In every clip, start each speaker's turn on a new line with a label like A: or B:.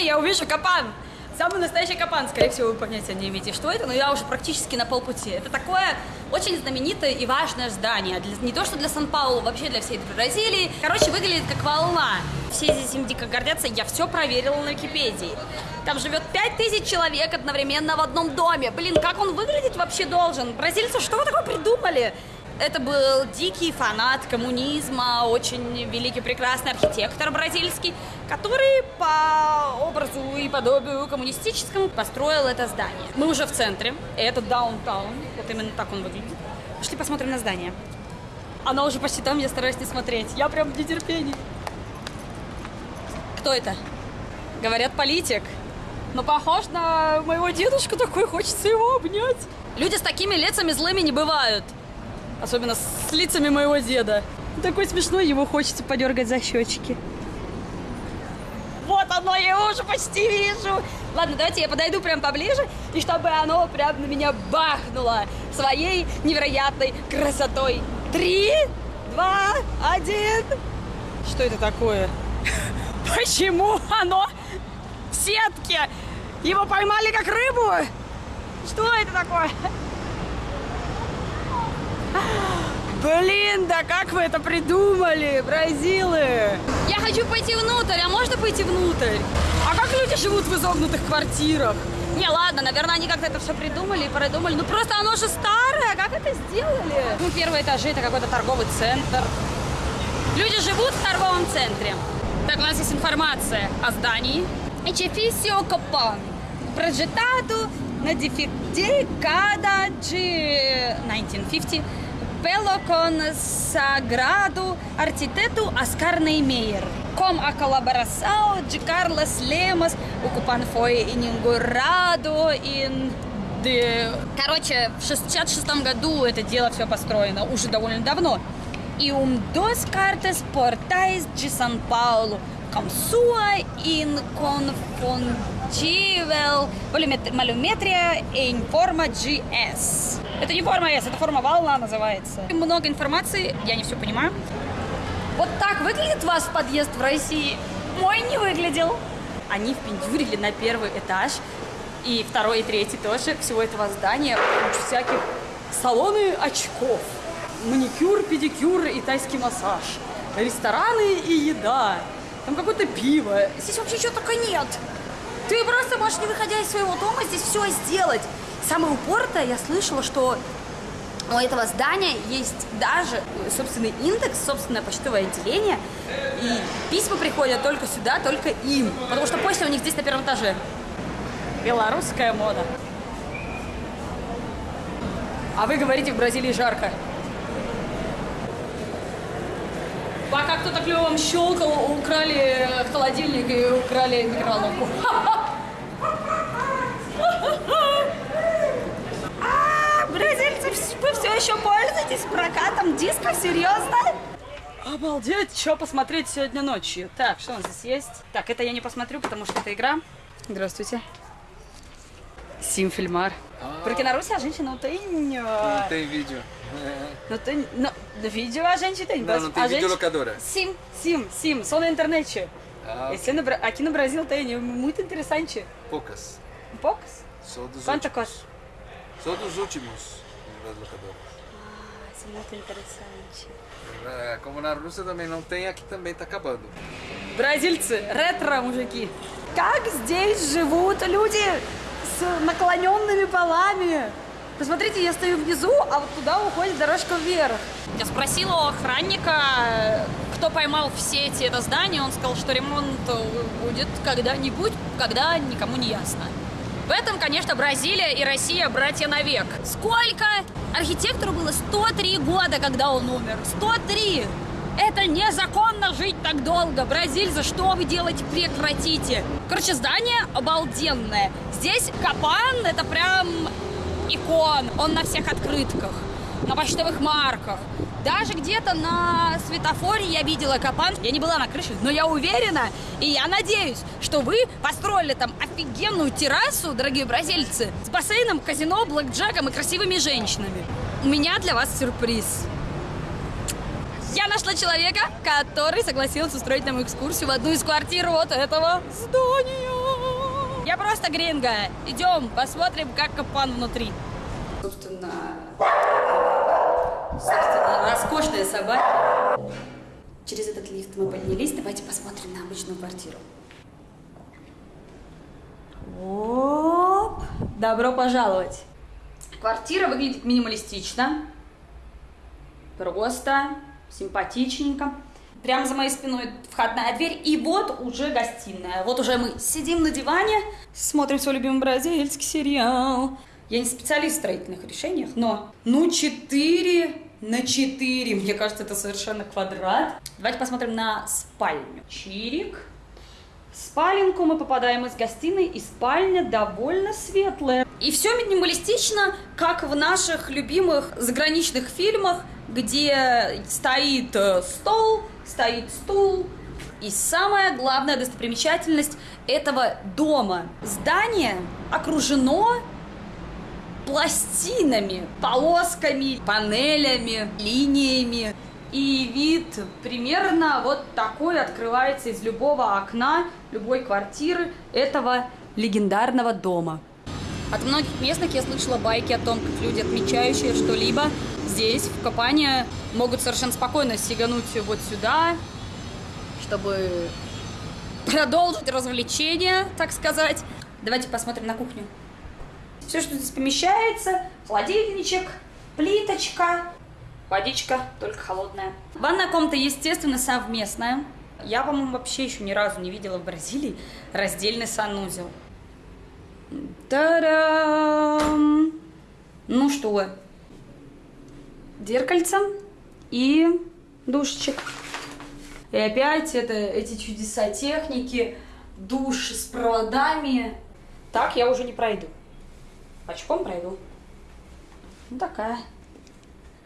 A: Сегодня я увижу капан. Самый настоящий капан, скорее всего, вы понятия не имеете, что это, но я уже практически на полпути. Это такое очень знаменитое и важное здание. Для, не то, что для Сан-Паулу, вообще для всей Бразилии. Короче, выглядит как волна. Все здесь им дико гордятся, я все проверила на Википедии. Там живет 5000 человек одновременно в одном доме. Блин, как он выглядеть вообще должен? Бразильцы что вы такое придумали? Это был дикий фанат коммунизма, очень великий, прекрасный архитектор бразильский, который по образу и подобию коммунистическому построил это здание. Мы уже в центре, это даунтаун, вот именно так он выглядит. Пошли посмотрим на здание. Оно уже почти там, я стараюсь не смотреть. Я прям в нетерпении. Кто это? Говорят, политик. Но похож на моего дедушку такой, хочется его обнять. Люди с такими лицами злыми не бывают. Особенно с лицами моего деда. Такой смешной, его хочется подергать за щечки. Вот оно, я его уже почти вижу. Ладно, давайте я подойду прям поближе, и чтобы оно прям на меня бахнуло своей невероятной красотой. Три, два, один. Что это такое? Почему оно в сетке? Его поймали как рыбу? Что это такое? Блин, да как вы это придумали, бразилы? Я хочу пойти внутрь, а можно пойти внутрь? А как люди живут в изогнутых квартирах? Не, ладно, наверное, они как-то это все придумали и продумали. Ну просто оно же старое, как это сделали? Ну, первые этажи это какой-то торговый центр. Люди живут в торговом центре. Так, у нас есть информация о здании. Edifício Copan. Projetado década de 1950 pelo consagrado arquiteto Oscar Niemeyer. Com a colaboração de Carlos Lemos, o Copan foi inaugurado em de... Короче, в 66 году это дело все построено, уже довольно давно. И um dos cartas portais de São Paulo, com sua inconfundível voluметрия em forma de S. Это не форма S, это форма волна называется. Много информации, я не все понимаю. Вот так выглядит ваш подъезд в России? Мой не выглядел. Они впендюрили на первый этаж, и второй, и третий тоже, всего этого здания, кучу всяких салоны очков, маникюр, педикюр и тайский массаж, рестораны и еда, там какое-то пиво. Здесь вообще чего только нет. Ты просто можешь, не выходя из своего дома, здесь все сделать. Самое упоротое, я слышала, что у этого здания есть даже собственный индекс, собственное почтовое отделение, и письма приходят только сюда, только им, потому что почта у них здесь на первом этаже. Белорусская мода. А вы говорите, в Бразилии жарко. Пока кто-то клевым щелкал, украли холодильник и украли микроволновку. А, Бразильцы, вы все еще пользуетесь прокатом дисков? Серьезно? Обалдеть, что посмотреть сегодня ночью. Так, что у нас здесь есть? Так, это я не посмотрю, потому что это игра. Здравствуйте. Сим Фильмар. Porque na Rússia a gente não tem.
B: Não tem vídeo.
A: Não tem. Não, vídeo a gente tem.
B: Não, não tem
A: a
B: videolocadora.
A: Sim, sim, sim, só na internet.
B: Ah,
A: Esse no Bra- aqui no Brasil tem, é muito interessante.
B: poucas.
A: Poucos?
B: Sou dos
A: Quanta
B: últimos.
A: coisa?
B: Sou dos últimos das locadoras.
A: Isso é muito interessante.
B: É, Como na Rússia também não tem, aqui também tá acabando.
A: Бразильцы, ретро мужики. Как здесь живут люди с наклоненными полами? Посмотрите, я стою внизу, а вот туда уходит дорожка вверх. Я спросила у охранника, кто поймал в сети это здание. Он сказал, что ремонт будет когда-нибудь, когда никому не ясно. В этом, конечно, Бразилия и Россия братья навек. Сколько? Архитектору было 103 года, когда он умер. 103! Это незаконно жить так долго. Бразильцы, что вы делаете? Прекратите. Короче, здание обалденное. Здесь Капан, это прям икон. Он на всех открытках, на почтовых марках. Даже где-то на светофоре я видела Капан. Я не была на крыше, но я уверена, и я надеюсь, что вы построили там офигенную террасу, дорогие бразильцы, с бассейном, казино, блэкджеком и красивыми женщинами. У меня для вас сюрприз. Я нашла человека, который согласился устроить нам экскурсию в одну из квартир вот этого здания. Я просто гринга. Идем, посмотрим, как Капан внутри. Собственно, собственно, роскошная собака. Через этот лифт мы поднялись. Давайте посмотрим на обычную квартиру. Оп! Добро пожаловать. Квартира выглядит минималистично. Просто, симпатичненько. Прямо за моей спиной входная дверь, и вот уже гостиная. Вот уже мы сидим на диване, смотрим свой любимый бразильский сериал. Я не специалист в строительных решениях, но ну 4 на 4, мне кажется, это совершенно квадрат. Давайте посмотрим на спальню. Чирик. В спаленку мы попадаем из гостиной, и спальня довольно светлая. И все минималистично, как в наших любимых заграничных фильмах, где стоит э, стол, стоит стул. И самая главная достопримечательность этого дома. Здание окружено пластинами, полосками, панелями, линиями. И вид примерно вот такой открывается из любого окна, любой квартиры этого легендарного дома. От многих местных я слышала байки о том, как люди, отмечающие что-либо здесь, в Капане, могут совершенно спокойно сигануть вот сюда, чтобы продолжить развлечение, так сказать. Давайте посмотрим на кухню. Все, что здесь помещается, холодильничек, плиточка, водичка, только холодная. Ванная комната, естественно, совместная. Я, по-моему, вообще еще ни разу не видела в Бразилии раздельный санузел. Та-дам! Ну что, зеркальце и душечек. И опять это, эти чудеса техники, душ с проводами. Так я уже не пройду. Очком пройду. Ну такая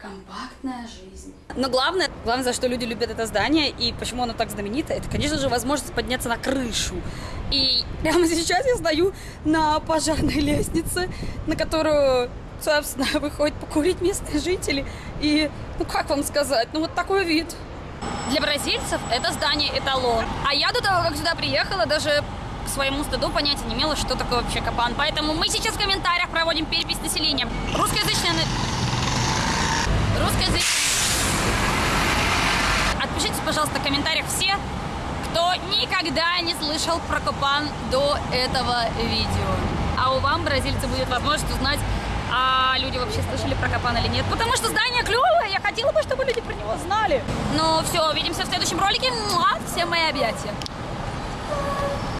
A: компактная жизнь. Но главное, главное, за что люди любят это здание и почему оно так знаменито, это, конечно же, возможность подняться на крышу. И прямо сейчас я стою на пожарной лестнице, на которую, собственно, выходят покурить местные жители. И, ну как вам сказать, ну вот такой вид. Для бразильцев это здание эталон. А я до того, как сюда приехала, даже к своему стыду понятия не имела, что такое вообще капан. Поэтому мы сейчас в комментариях проводим перепись населения. Русскоязычное... Русскоязычное... Отпишитесь, пожалуйста, в комментариях все, кто никогда не слышал про Капан до этого видео. А у вам, бразильцы, будет возможность узнать, а люди вообще слышали про Капан или нет. Потому что здание клевое, я хотела бы, чтобы люди про него знали. Ну все, увидимся в следующем ролике. Всем мои объятия.